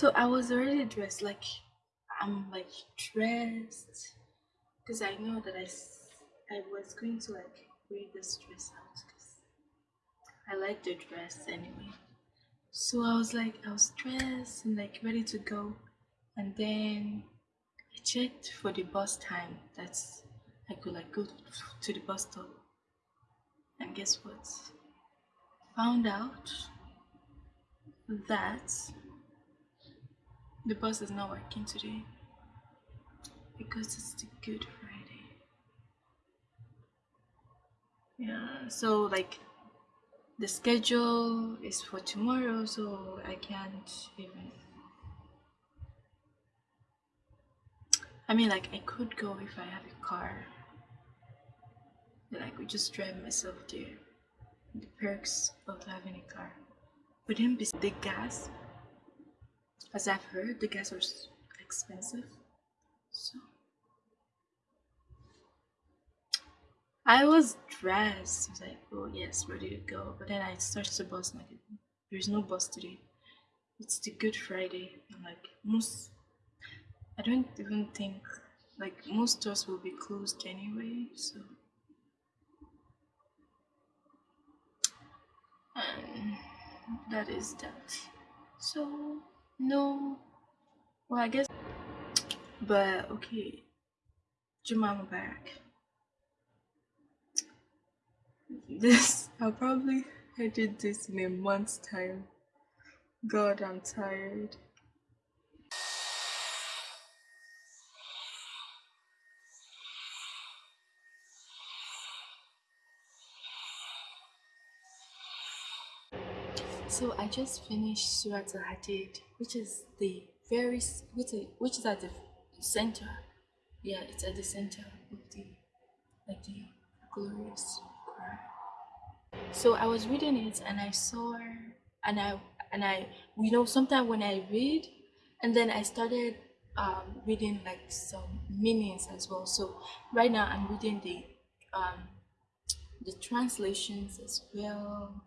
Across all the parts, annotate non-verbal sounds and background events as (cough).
So I was already dressed, like I'm like dressed, because I know that I I was going to like wear this dress out because I like the dress anyway. So I was like, I was dressed and like ready to go, and then I checked for the bus time. That's I could like go to the bus stop, and guess what? Found out that the bus is not working today because it's the Good Friday. Yeah, so like the schedule is for tomorrow, so I can't even. I mean, like, I could go if I have a car. Then I could just drive myself there. The perks of having a car. But then, the gas, as I've heard, the gas is expensive. So. I was dressed. I was like, oh yes, ready to go. But then I searched the bus like there's no bus today. It's the Good Friday. I'm like most I don't even think like most stores will be closed anyway, so and that is that. So no well I guess but okay. Juma Mubarak this (laughs) I'll probably edit this in a month's time. God, I'm tired. So I just finished Surah Al-Hadid, which is the very which is, which is at the center. Yeah, it's at the center of the like the glorious Quran. so i was reading it and i saw and i and i you know sometimes when i read and then i started um, reading like some meanings as well so right now i'm reading the um, the translations as well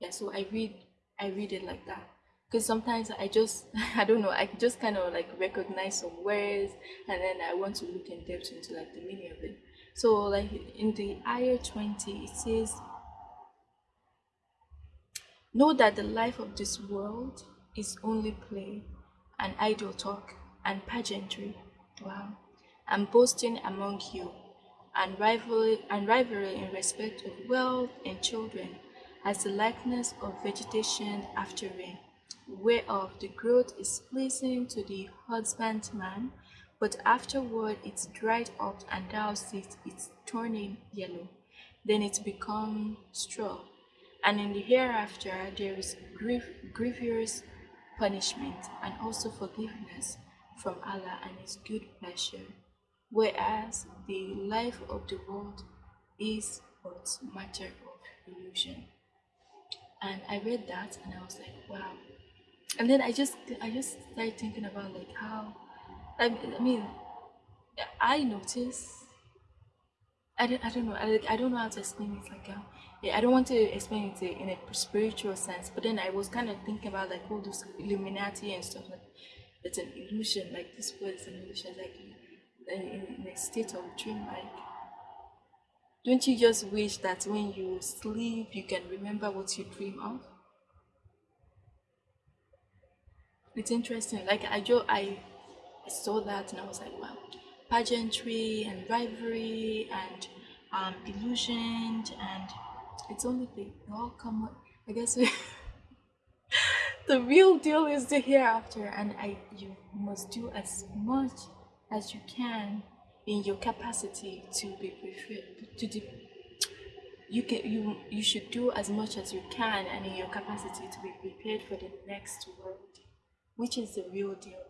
yeah so i read i read it like that because sometimes i just (laughs) i don't know i just kind of like recognize some words and then i want to look in depth into like the meaning of it so like in the ayah 20 it says Know that the life of this world is only play and idle talk and pageantry. Wow. And boasting among you and rivalry and rivalry in respect of wealth and children as the likeness of vegetation after rain, whereof the growth is pleasing to the husbandman, but afterward it's dried up and thou seest it turning yellow, then it becomes straw and in the hereafter there is grievous punishment and also forgiveness from Allah and His good pleasure, whereas the life of the world is but matter of illusion. And I read that and I was like, wow. And then I just I just started thinking about like how I, I mean I noticed I don't, I don't know I, I don't know how to explain it like how yeah, I don't want to explain it in a spiritual sense, but then I was kind of thinking about like all those Illuminati and stuff like it's an illusion, like this word is an illusion, like in, in a state of dream, like don't you just wish that when you sleep you can remember what you dream of? It's interesting. Like I just I saw that and I was like, wow, pageantry and rivalry and um, illusion and it's only the all come I guess (laughs) the real deal is the hereafter and I you must do as much as you can in your capacity to be prepared to do you can you you should do as much as you can and in your capacity to be prepared for the next world which is the real deal.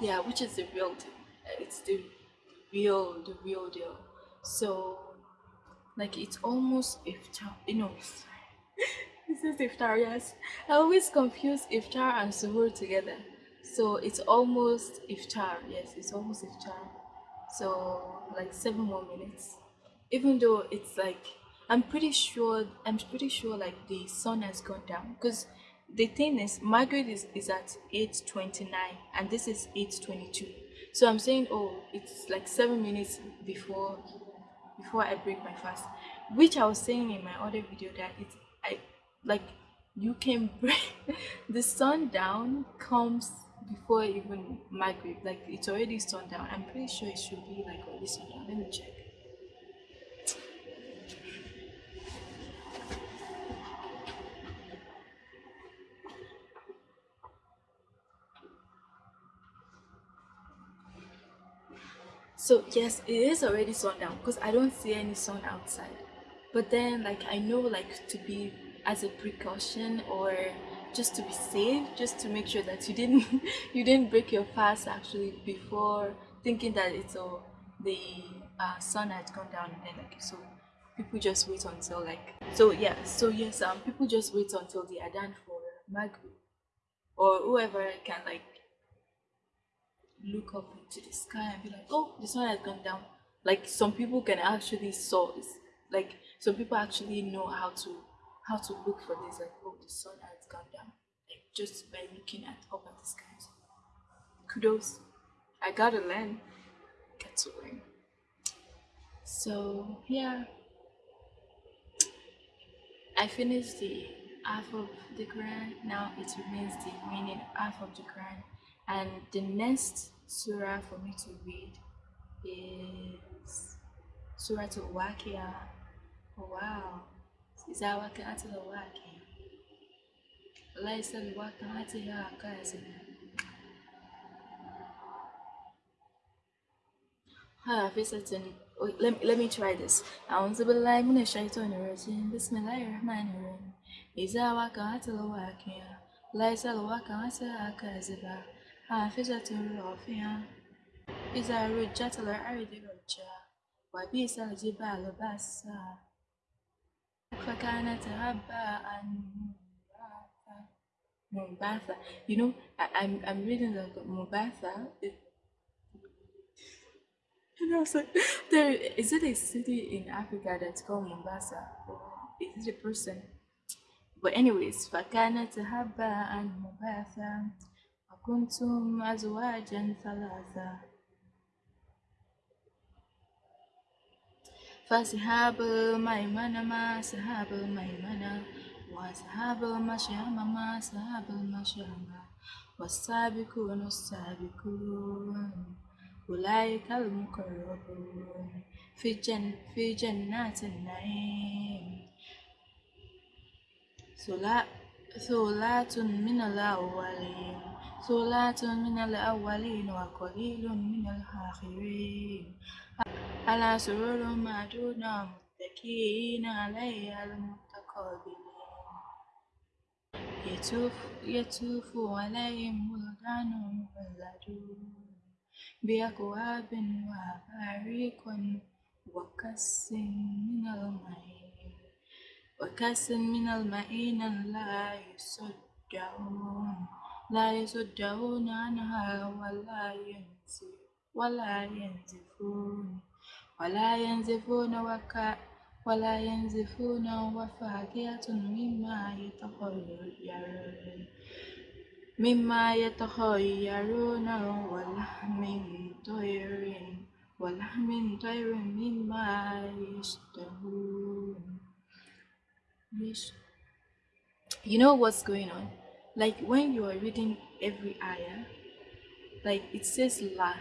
Yeah which is the real deal? It's the real the real deal so like it's almost iftar eh, you know (laughs) this is iftar yes i always confuse iftar and suhoor together So it's almost iftar. Yes, it's almost iftar. So like seven more minutes. Even though it's like I'm pretty sure I'm pretty sure like the sun has gone down because the thing is Maghrib is, is at 8.29 and this is 8.22 so i'm saying oh it's like seven minutes before before i break my fast which i was saying in my other video that it's i like you can (laughs) break the sundown comes before even Maghrib like it's already sundown. I'm pretty sure it should be like already sundown. Let me check So yes, it is already sundown because I don't see any sun outside. But then like I know like to be as a precaution or just to be safe, just to make sure that you didn't (laughs) you didn't break your fast actually before thinking that it's all the uh, sun had gone down and then like so people just wait until like so yeah so yes um people just wait until the adhan for Maghrib or whoever can like look up into the sky and be like, oh, the sun has gone down. Like some people can actually saw this. Like some people actually know how to how to look for this. Like, oh, the sun has gone down. Like just by looking at up at the skies. Kudos. I gotta learn. Get to learn. So yeah. I finished the half of the Quran. Now it remains the remaining half of the Quran. And the next surah for me to read is Surah to Wakia. Oh, wow. Is that Wakia to the Wakia? ليس لوقعتها كاذبة حافظة let, let me try this أعوذ بالله من الشيطان الرجيم بسم الله الرحمن الرحيم إذا وقعت الواقعة ليس لوقعتها كاذبة حافظة رافعة إذا رجت الأرض رجا وبئس الجبال بسا فكانت هباء منبثا You know, I, I'm I'm reading the Mombasa. It, and I was like, there is it a city in Africa that's called Mombasa? Or is it a person? But anyways, فكانت هباء منبثا كنتم أزواجا ثلاثة. فأصحاب الميمنة ما أصحاب الميمنة وأصحاب المشأمة ما أصحاب المشأمة والسابقون السابقون أولئك المقربون. في جن في جنات النعيم. ثلاث من الأولين. ثلاث من الأولين وقليل من الآخرين. على سرر معدودة متكئين عليها المتقابلين. يطوف, يطوف عليهم ولدان مخلدون بأكواب وأباريق وكأس من المعين وكأس من المعين لا يصدعون. لا يصدعون عنها ولا ينزف ولا ينزفون ولا ينزفون وكا ولا ينزفون وفاكهة مما يتخيرون مما يتخيرون ولحم طير ولحم طير مما يشتهون You know what's going on? Like when you are reading every ayah like it says la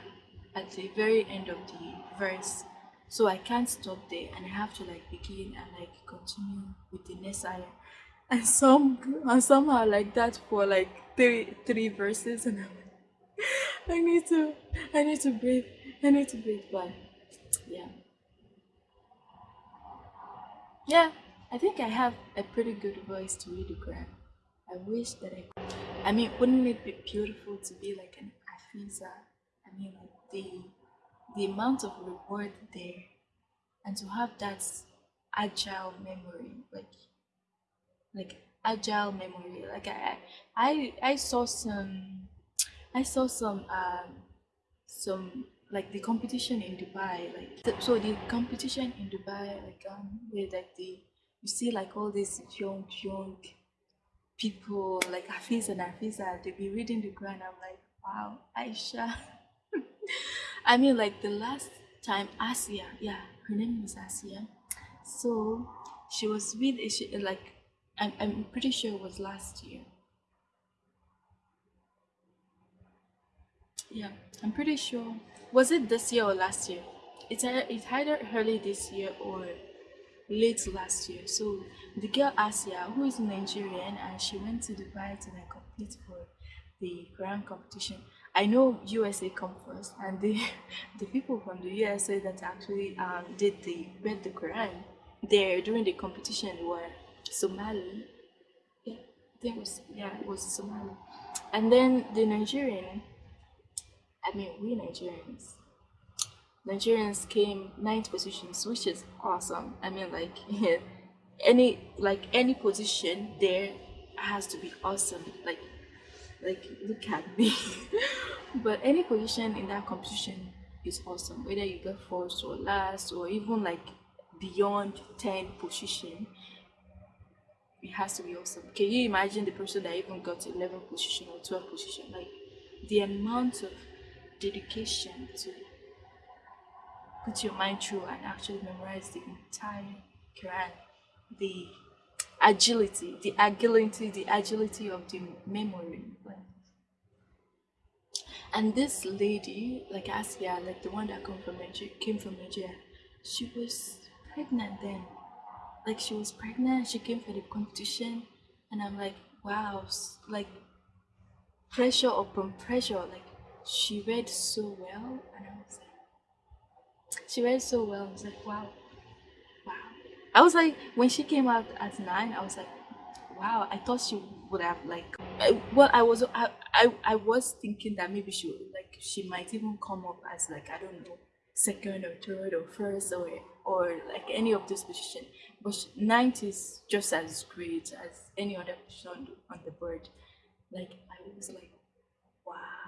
at the very end of the verse. So i can't stop there and i have to like begin and like continue with the next ayah. (laughs) And some and somehow like that for like three three verses and i'm like (laughs) i need to i need to breathe i need to breathe but yeah. Yeah i think i have a pretty good voice to read the quran I wish that I could. I mean, wouldn't it be beautiful to be like an Afiza? I mean, like the the amount of reward there, and to have that agile memory, like like agile memory. Like I I I saw some I saw some um some like the competition in Dubai, like so the competition in Dubai, like um where like the you see like all these young young people like Hafiz and Hafiza, they be reading the Quran. I'm like, wow, Aisha. (laughs) I mean, like the last time Asia, yeah, her name was Asia. So she was with she, like I'm, I'm pretty sure it was last year. Yeah, I'm pretty sure. Was it this year or last year? It's it's either early this year or late last year. So the girl Asia, who is Nigerian, and she went to Dubai to like compete for the Quran competition. I know USA come first, and the (laughs) the people from the USA that actually um, did the read the Quran there during the competition were Somali. Yeah, think was yeah it was Somali, and then the Nigerian. I mean, we Nigerians. Nigerians came ninth positions, which is awesome. I mean, like (laughs) yeah, any like any position there has to be awesome. Like like look at me. (laughs) but any position in that competition is awesome. Whether you get first or last or even like beyond 10 position, it has to be awesome. Can you imagine the person that even got 11 position or 12 position? Like the amount of dedication to put your mind through and actually memorize the entire Quran. The agility, the agility, the agility of the memory. And this lady, like Asia, like the one that come from Nigeria, came from Nigeria, she was pregnant then. Like she was pregnant, she came for the competition, and I'm like, wow, like pressure upon pressure. Like she read so well, and I was like, she read so well. I was like, wow, wow. I was like, when she came out at nine, I was like, wow. I thought she would have like, well, I was, I, I, I was thinking that maybe she would like, she might even come up as like, I don't know, second or third or first or or like any of those positions. But ninth is just as great as any other position on the board. Like I was like, wow.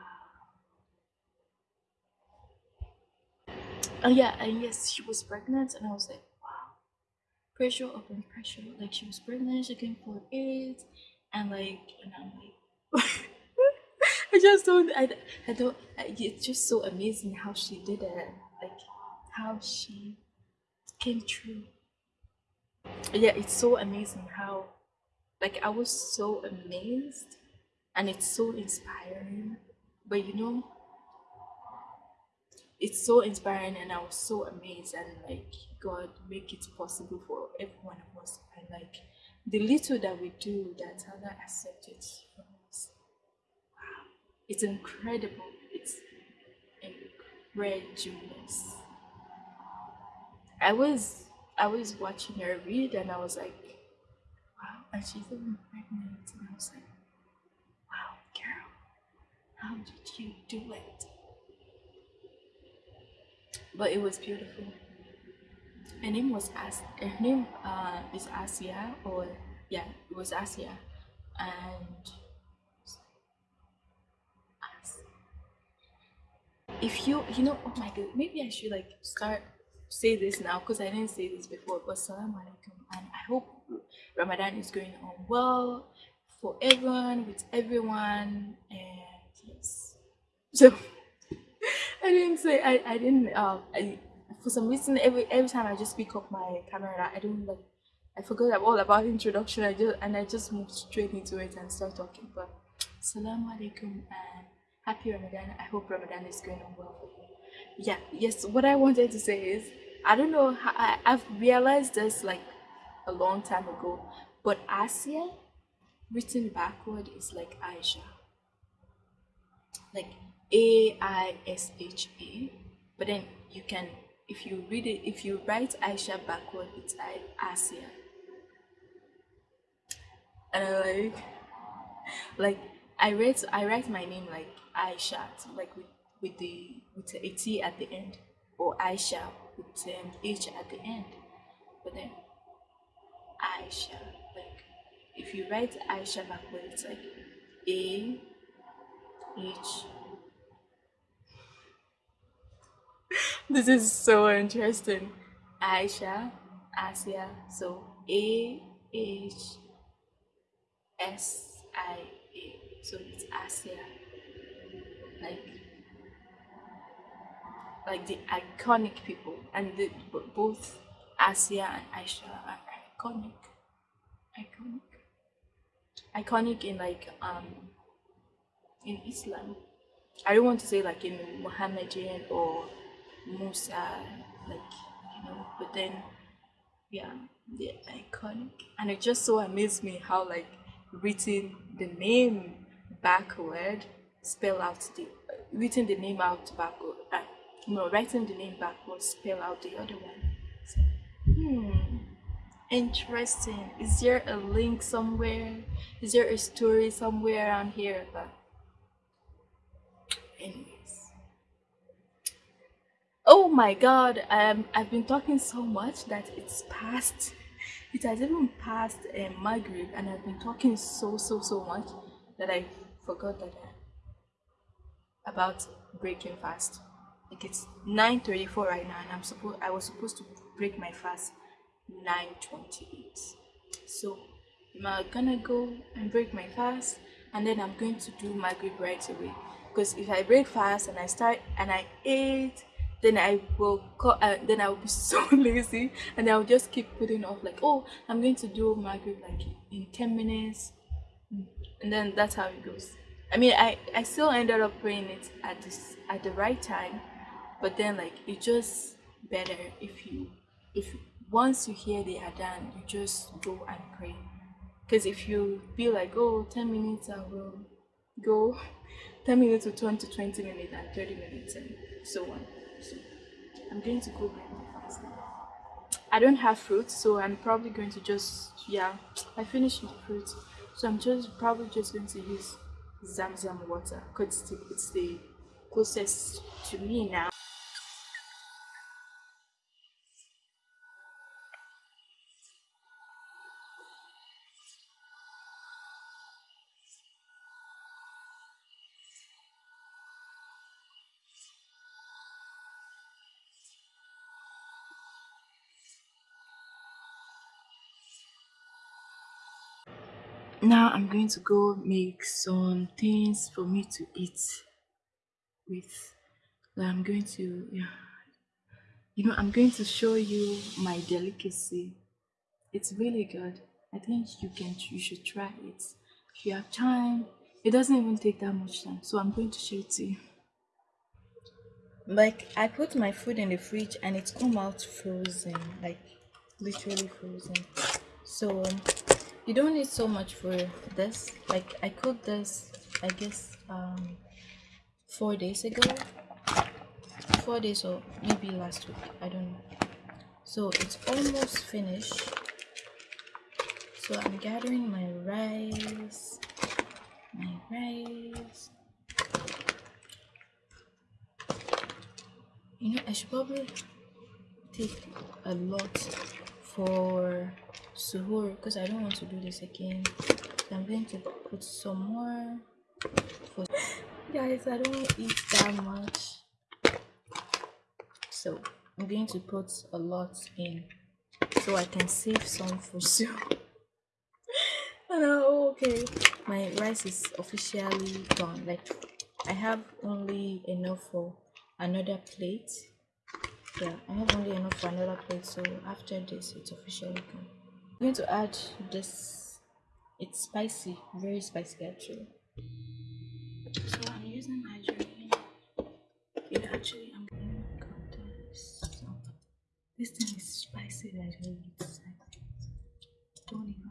Oh yeah, and yes, she was pregnant, and I was like, wow, pressure upon pressure. Like she was pregnant, she came for it, and like, and I'm like, (laughs) I just don't, I, I don't. I, it's just so amazing how she did it, like how she came true. Yeah, it's so amazing how, like, I was so amazed, and it's so inspiring. But you know, it's so inspiring and I was so amazed and like God make it possible for every one of us and like the little that we do that Allah accepted from us. Wow. It's incredible. It's incredulous. I was I was watching her read and I was like, wow, and she's even pregnant and I was like, wow, girl, how did you do it? But it was beautiful. Her name was As. Her name uh, is Asia, or yeah, it was Asia, and As if you you know oh my god maybe i should like start say this now because i didn't say this before but salam alaikum and i hope ramadan is going on well for everyone with everyone and yes so I didn't say I, I didn't um I, for some reason every every time I just pick up my camera I don't like I forgot all about (laughs) introduction. I just and I just moved straight into it and start talking. But Assalamu alaikum and happy Ramadan. I hope Ramadan is going on well for you. Yeah yes what I wanted to say is I don't know how I, I've realized this like a long time ago but Asia written backward is like Aisha. Like a I S H A, but then you can, if you read it, if you write Aisha backward, it's I Asia. And I like, like I write, I write my name like Aisha, like with with the with a T at the end, or Aisha with um, H at the end, but then Aisha, like if you write Aisha backward, it's like A H. (laughs) this is so interesting. Aisha, Asia. So A H S I A. So it's Asia. Like like the iconic people and the, both Asia and Aisha are iconic. Iconic. Iconic in like um in Islam. I don't want to say like in Muhammadian or Musa, like you know, but then yeah, they're iconic. And it just so amazed me how like written the name backward spell out the written the name out backward uh, no writing the name backward spell out the other one. So, hmm interesting. Is there a link somewhere? Is there a story somewhere around here but anyways oh my god um i've been talking so much that it's past it has even passed um, Maghrib and I've been talking so so so much that I forgot that uh, about breaking fast. Like it's 9:34 right now and I'm supposed I was supposed to break my fast 9:28 so I'm gonna go and break my fast? And then I'm going to do Maghrib right away. Because if I break fast and I start and I ate then I will call, uh, then I will be (laughs) so lazy and I'll just keep putting off like oh I'm going to do Maghrib like in 10 minutes. And then that's how it goes. I mean I I still ended up praying it at this at the right time but then like it's just better if you if once you hear the adhan you just go and pray. Because if you be like oh 10 minutes I will go (laughs) 10 minutes will turn to 20 minutes and 30 minutes and so on so I'm going to go break my fast. I don't have fruit, so I'm probably going to just yeah. I finished with fruit, so I'm just probably just going to use Zamzam water because it's the closest to me now. Now i'm going to go make some things for me to eat with. I'm going to yeah. You know i'm going to show you my delicacy. It's really good. I think you can you should try it. If you have time it doesn't even take that much time. So i'm going to show it to you. Like i put my food in the fridge and it's come out frozen like literally frozen. So um, you don't need so much for this. Like i cooked this i guess um four days ago. Four days or maybe last week i don't know. So it's almost finished. So i'm gathering my rice my rice. You know i should probably take a lot for suhoor because I don't want to do this again. I'm going to put some more for guys I don't eat that much. So I'm going to put a lot in so I can save some for (laughs) soon oh okay. My rice is officially done like I have only enough for another plate. Yeah I have only enough for another plate so after this it's officially done I'm going to add this. It's spicy, very spicy actually. So I'm using margarine. It actually, I'm going to cut this. This thing is spicy it's like, don't even,